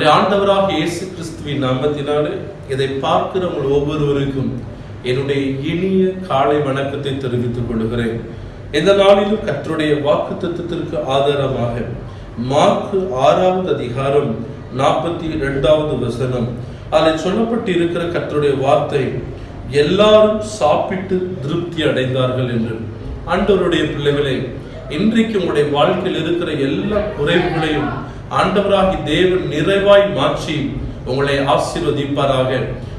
நம்முடைய ஆண்டவராக இயேசு கிறிஸ்துவின் நாமத்தினாலே இதை பார்க்கிற உங்கள் ஒவ்வொருவருக்கும் என்னுடைய இனிய காலை வணக்கத்தை தெரிவித்துக் கொள்கிறேன். எந்த நாளிலும் கற்றுடைய வாக்கு தத்துவத்திற்கு ஆதாரமாக மார்க்கு ஆறாவது அதிகாரம் நாற்பத்தி இரண்டாவது வசனம். அதில் சொல்லப்பட்டு இருக்கிற கற்றுடைய வார்த்தை எல்லாரும் சாப்பிட்டு திருப்தி அடைந்தார்கள் என்று. ஆண்டவருடைய பிள்ளைகளே இன்றைக்கு உங்களுடைய வாழ்க்கையில் இருக்கிற எல்லா குறைவுகளையும் ஆண்டவராகி தேவன் நிறைவாய் மாற்றி உங்களை ஆசீர்வதிப்பாராக.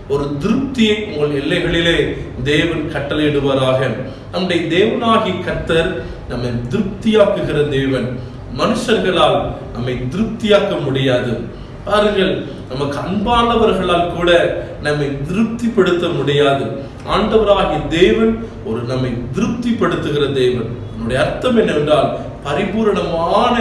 ஒரு திருப்தியை உங்கள் எல்லைகளிலே தேவன் கட்டளையிடுவாராக. நம்முடைய தேவனாகி கத்தர் நம்மை திருப்தியாக்குகிற தேவன். மனுஷர்களால் நம்மை திருப்தியாக்க முடியாது. பாருங்கள் நமக்கு அன்பானவர்களால் கூட நம்மை திருப்திப்படுத்த முடியாது. ஆண்டவராகிய தேவன் ஒரு நம்மை திருப்திப்படுத்துகிற தேவன். என்னுடைய அர்த்தம் என்னவென்றால் பரிபூரணமான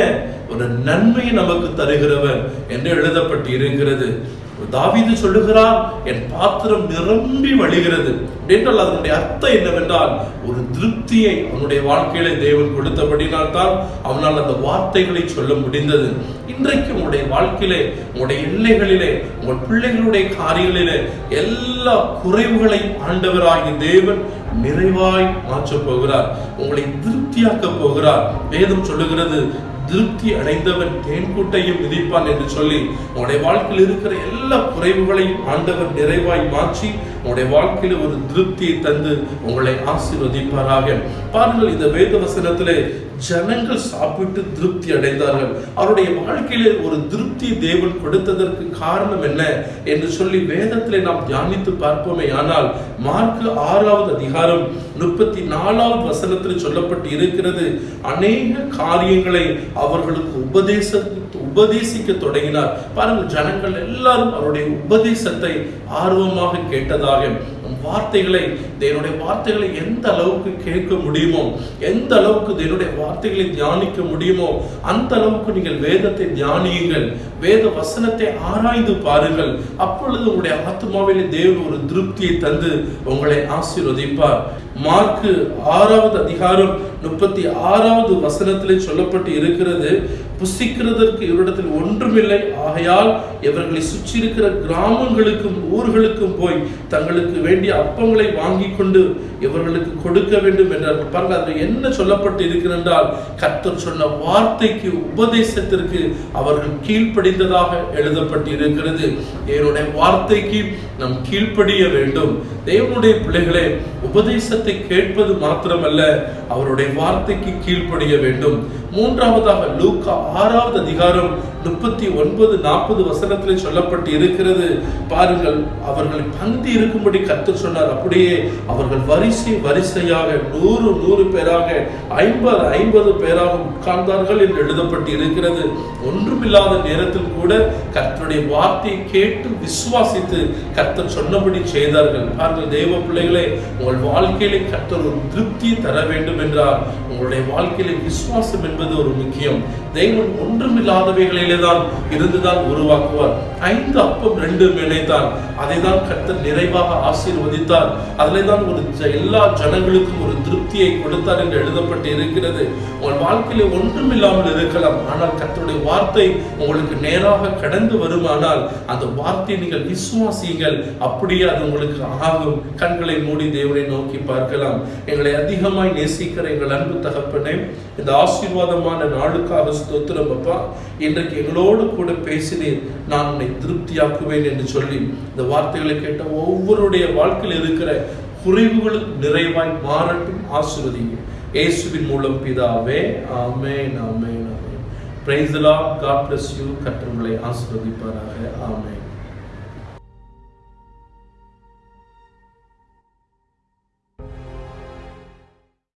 ஒரு நன்மையை நமக்கு தருகிறவர் என்று எழுதப்பட்டு இருக்கிறது தாவிது சொல்லுகிறார் என் பாத்திரம் நிரம்பி வழிகிறது. என்றால் அதனுடைய அர்த்தம் என்னவென்றால் ஒரு திருப்தியை அவனுடைய வாழ்க்கையில தேவன் கொடுத்தபடினால் தான் அவனால் அந்த வார்த்தைகளை சொல்ல முடிந்தது. இன்றைக்கு உங்களுடைய வாழ்க்கையிலே உங்களுடைய எல்லைகளிலே உங்கள் பிள்ளைகளுடைய காரியங்களிலே எல்லா குறைவுகளையும் ஆண்டவராகிய தேவன் நிறைவாய் மாற்றப் போகிறார். உங்களை திருப்தியாக்க போகிறார். வேதம் சொல்லுகிறது திருப்தி அடைந்தவன் தேன்கூட்டையும் மிதிப்பான் என்று சொல்லி உன்னுடைய வாழ்க்கையில் இருக்கிற எல்லா குறைவுகளையும் ஆண்டவர் நிறைவாய் மாற்றி உங்களுடைய வாழ்க்கையில ஒரு திருப்தியை தந்து உங்களை ஆசீர்வதிப்பாராக. பாருங்கள் இந்த வேத வசனத்திலே ஜனங்கள் சாப்பிட்டு திருப்தி அடைந்தார்கள். அவருடைய வாழ்க்கையிலே ஒரு திருப்தி தேவன் கொடுத்ததற்கு காரணம் என்ன என்று சொல்லி வேதத்திலே நாம் தியானித்து பார்ப்போமே. ஆனால் மார்க்கு ஆறாவது அதிகாரம் முப்பத்தி நாலாவது வசனத்தில் சொல்லப்பட்டு இருக்கிறது அநேக காரியங்களை அவர்களுக்கு உபதேச உபதேசிக்க தொடங்கினார். பாருங்கள் ஜனங்கள் எல்லாரும் அவருடைய உபதேசத்தை ஆர்வமாக கேட்டதாக வார்த்தைகளை தேவனுடைய வார்த்தைகளை எந்த அளவுக்கு கேட்க முடியுமோ எந்த அளவுக்கு தேவனுடைய வார்த்தைகளை தியானிக்க முடியுமோ அந்த அளவுக்கு நீங்கள் வேதத்தை தியானியுங்கள். வேத வசனத்தை ஆராய்ந்து பாருங்கள். அப்பொழுது உங்களுடைய ஆத்மாவிலே தேவன் ஒரு திருப்தியை தந்து உங்களை ஆசீர்வதிப்பார். மார்க்கு ஆறாவது அதிகாரம் முப்பத்தி ஆறாவது வசனத்திலே சொல்லப்பட்டு இருக்கிறது புசிக்கிறதற்கு இவரிடத்தில் ஒன்றுமில்லை. ஆகையால் இவர்களை சுற்றி இருக்கிற கிராமங்களுக்கும் ஊர்களுக்கும் போய் தங்களுக்கு வேண்டிய அப்பங்களை வாங்கி கொண்டு இவர்களுக்கு கொடுக்க வேண்டும் என்றார். பாருங்க அதில் என்ன சொல்லப்பட்டு இருக்கிறென்றால் கர்த்தர் சொன்ன வார்த்தைக்கு உபதேசத்திற்கு அவர்கள் கீழ்ப்படிந்ததாக எழுதப்பட்டு இருக்கிறது தேவனுடைய வார்த்தைக்கு நாம் கீழ்ப்படிய வேண்டும். தேவனுடைய பிள்ளைகளே உபதேசத்தை கேட்பது மாத்திரமல்ல அவருடைய வார்த்தைக்கு கீழ்ப்படிய வேண்டும். மூன்றாவதாக லூக்கா ஆறாவது அதிகாரம் முப்பத்தி ஒன்பது நாற்பது வசனத்தில் சொல்லப்பட்டு இருக்கிறது பாருங்கள் அவர்கள் பந்தி இருக்கும்படி கர்த்தர் சொன்னார். அப்படியே அவர்கள் வரிசை வரிசையாக நூறு நூறு பேராக ஐம்பது ஐம்பது பேராக உட்கார்ந்தார்கள் என்று எழுதப்பட்டு இருக்கிறது ஒன்றுமில்லாத நேரத்தில் கூட அவருடைய வார்த்தையை கேட்டு விசுவாசித்து கர்த்தர் சொன்னபடி செய்தார்கள். பாருங்கள் தெய்வ பிள்ளைகளே உங்கள் வாழ்க்கையிலே கர்த்தர் ஒரு திருப்தி தர வேண்டும் என்றால் உங்களுடைய வாழ்க்கையிலே விசுவாசம் என்பது ஒரு முக்கியம். தெய்வம் ஒன்றுமில்லாதவைகளிலே தான் இருந்துதான் உருவாக்குவார். ஐந்து அப்பம் ரெண்டு வேலைதான் அதை தான் கர்த்தர் நிறைவாக ஆசீர்வதித்தார். அதிலே தான் ஒரு ஜ- எல்லா ஜனங்களுக்கும் ஒரு திருப்தியை கொடுத்தார் என்று எழுதப்பட்டு இருக்கிறது உங்கள் வாழ்க்கையிலே ஒன்றுமில்லாமல் இருக்கலாம். ஆனால் கர்த்தருடைய வார்த்தை உங்களுக்கு நேராக கடந்து வரும் வருமானால் அந்த வார்த்தையை நீங்கள் விசுவாசியுங்கள். அப்படியே அது உங்களுக்கு ஆகும். கண்களை மூடி தேவனை நோக்கி பார்க்கலாம். எங்களை அதிகமாய் நேசிக்கிற எங்கள் அன்பு தகப்பனே இந்த ஆசீர்வாதமான நாளுக்காக ஸ்தோத்திரம் அப்பா. இன்றைக்கு எங்களோடு கூட பேசினேன் நான் உன்னை திருப்தியாக்குவேன் என்று சொல்லி இந்த வார்த்தைகளை கேட்ட ஒவ்வொருடைய வாழ்க்கையில் இருக்கிற குறைவுகளும் நிறைவாய் மாறட்டும் ஆசிர்வதிங்க இயேசுவின் மூலம் பிதாவே amen amen amen. Praise the lord god bless you கர்த்தர் உங்களை ஆசிர்வதிப்பாராக. ஆமென்.